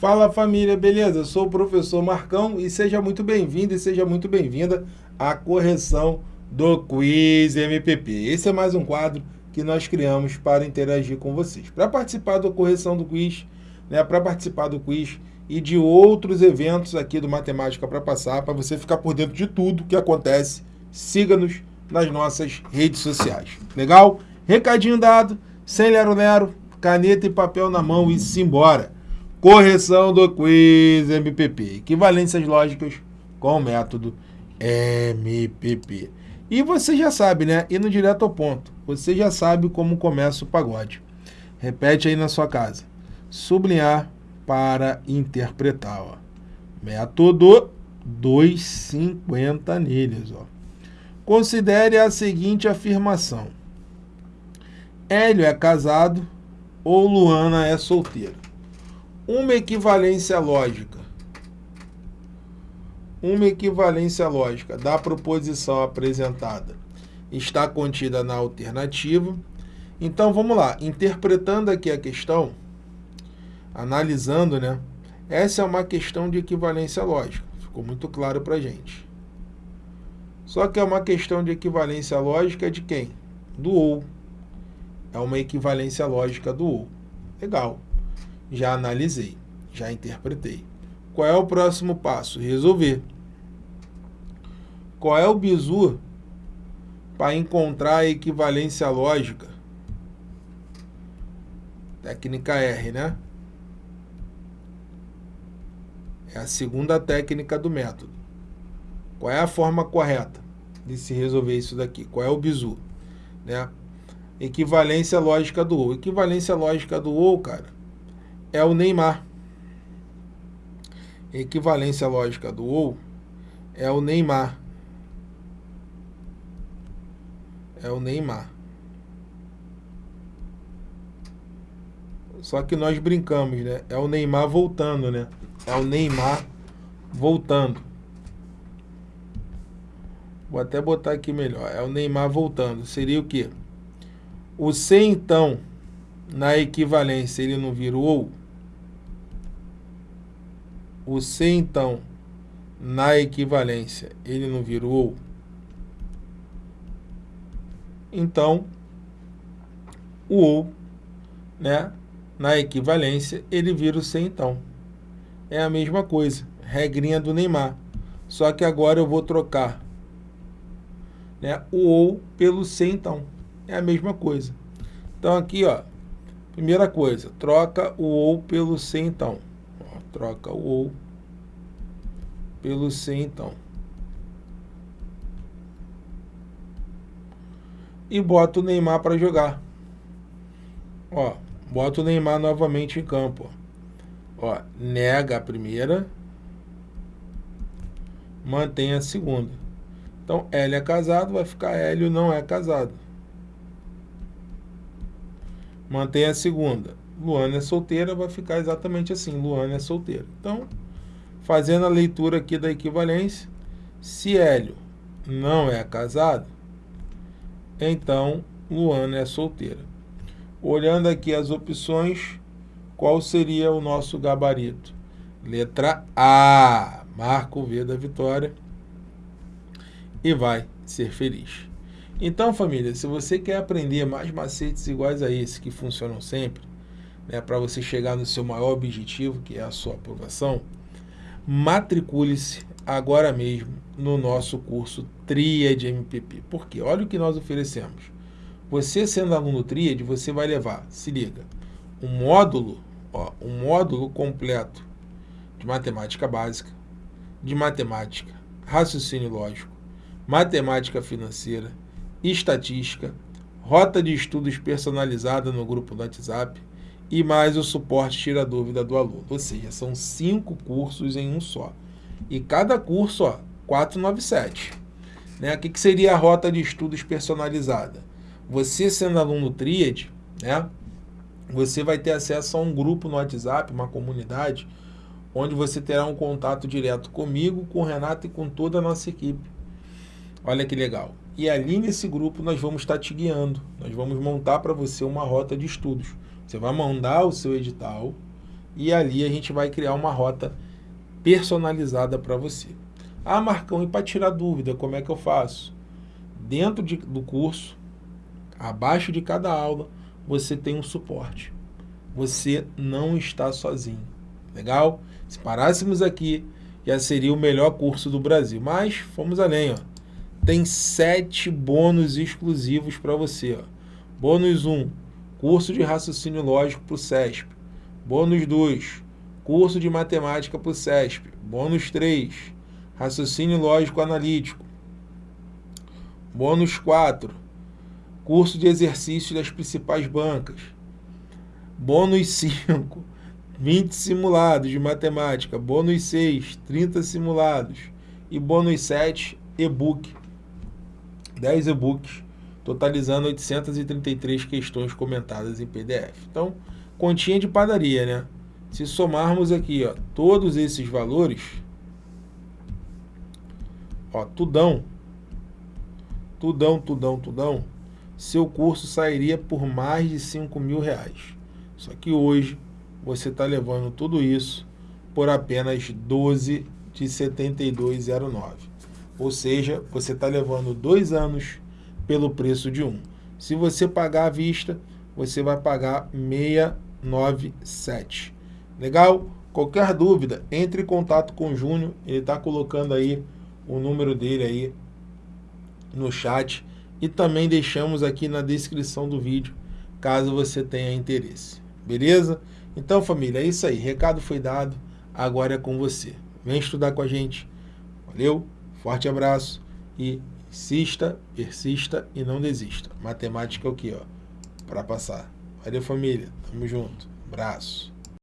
Fala família, beleza? Sou o professor Marcão e seja muito bem-vindo e seja muito bem-vinda à correção do Quiz MPP. Esse é mais um quadro que nós criamos para interagir com vocês. Para participar da correção do quiz, né, para participar do quiz e de outros eventos aqui do Matemática para Passar, para você ficar por dentro de tudo que acontece, siga-nos nas nossas redes sociais. Legal? Recadinho dado, sem lero-lero, caneta e papel na mão e simbora. Correção do quiz MPP. Equivalências lógicas com o método MPP. E você já sabe, né? Indo direto ao ponto. Você já sabe como começa o pagode. Repete aí na sua casa. Sublinhar para interpretar. Ó. Método 250 anilhas. Ó. Considere a seguinte afirmação. Hélio é casado ou Luana é solteira. Uma equivalência lógica. Uma equivalência lógica da proposição apresentada está contida na alternativa. Então, vamos lá. Interpretando aqui a questão, analisando, né? Essa é uma questão de equivalência lógica. Ficou muito claro para gente. Só que é uma questão de equivalência lógica de quem? Do ou. É uma equivalência lógica do ou. Legal. Já analisei, já interpretei. Qual é o próximo passo? Resolver. Qual é o bizu para encontrar a equivalência lógica? Técnica R, né? É a segunda técnica do método. Qual é a forma correta de se resolver isso daqui? Qual é o bizu? Né? Equivalência lógica do ou. Equivalência lógica do ou, cara, é o Neymar. Equivalência lógica do ou é o Neymar. É o Neymar. Só que nós brincamos, né? É o Neymar voltando, né? É o Neymar voltando. Vou até botar aqui melhor. É o Neymar voltando. Seria o quê? O C, então, na equivalência, ele não vira o ou? O C, então, na equivalência, ele não vira o ou? Então, o ou, né, na equivalência, ele vira o C, então. É a mesma coisa, regrinha do Neymar. Só que agora eu vou trocar né, o ou pelo C, então. É a mesma coisa. Então, aqui, ó, primeira coisa, troca o ou pelo C, então. Troca o ou pelo C, então. E bota o Neymar para jogar. Ó, bota o Neymar novamente em campo. Ó, ó nega a primeira, mantém a segunda. Então, L é casado, vai ficar Hélio não é casado. Mantém a segunda. Luana é solteira, vai ficar exatamente assim. Luana é solteira. Então, fazendo a leitura aqui da equivalência, se Hélio não é casado, então Luana é solteira. Olhando aqui as opções, qual seria o nosso gabarito? Letra A. Marca o V da vitória e vai ser feliz. Então, família, se você quer aprender mais macetes iguais a esse, que funcionam sempre, né, para você chegar no seu maior objetivo, que é a sua aprovação, matricule-se agora mesmo no nosso curso Tríade MPP. Por quê? Olha o que nós oferecemos. Você sendo aluno Tríade, você vai levar, se liga, um módulo, ó, um módulo completo de matemática básica, de matemática, raciocínio lógico, matemática financeira, estatística, rota de estudos personalizada no grupo do WhatsApp e mais o suporte tira dúvida do aluno. Ou seja, são cinco cursos em um só. E cada curso, ó, 497. Né? O que, que seria a rota de estudos personalizada? Você sendo aluno Tríade, né? Você vai ter acesso a um grupo no WhatsApp, uma comunidade, onde você terá um contato direto comigo, com o Renato e com toda a nossa equipe Olha que legal. E ali nesse grupo nós vamos estar te guiando. Nós vamos montar para você uma rota de estudos. Você vai mandar o seu edital, e ali a gente vai criar uma rota personalizada para você. Ah, Marcão, e para tirar dúvida, como é que eu faço? Dentro de, do curso, abaixo de cada aula, você tem um suporte. Você não está sozinho. Legal? Se parássemos aqui, já seria o melhor curso do Brasil. Mas fomos além, ó. Tem sete bônus exclusivos para você. Ó. Bônus 1, curso de raciocínio lógico para o CESP. Bônus 2, curso de matemática para o CESP. Bônus 3, raciocínio lógico analítico. Bônus 4, curso de exercícios das principais bancas. Bônus 5, 20 simulados de matemática. Bônus 6, 30 simulados. E bônus 7, e-book. 10 e-books, totalizando 833 questões comentadas em PDF. Então, continha de padaria, né? Se somarmos aqui, ó, todos esses valores, ó, tudão, tudão, tudão, tudão, seu curso sairia por mais de 5 mil reais. Só que hoje você está levando tudo isso por apenas 12 de 72,09. Ou seja, você está levando dois anos pelo preço de um. Se você pagar à vista, você vai pagar 697. Legal? Qualquer dúvida, entre em contato com o Júnior. Ele está colocando aí o número dele aí no chat. E também deixamos aqui na descrição do vídeo, caso você tenha interesse. Beleza? Então, família, é isso aí. Recado foi dado. Agora é com você. Vem estudar com a gente. Valeu? Forte abraço e insista, persista e não desista. Matemática é o que, ó? Para passar. Valeu, família. Tamo junto. Abraço.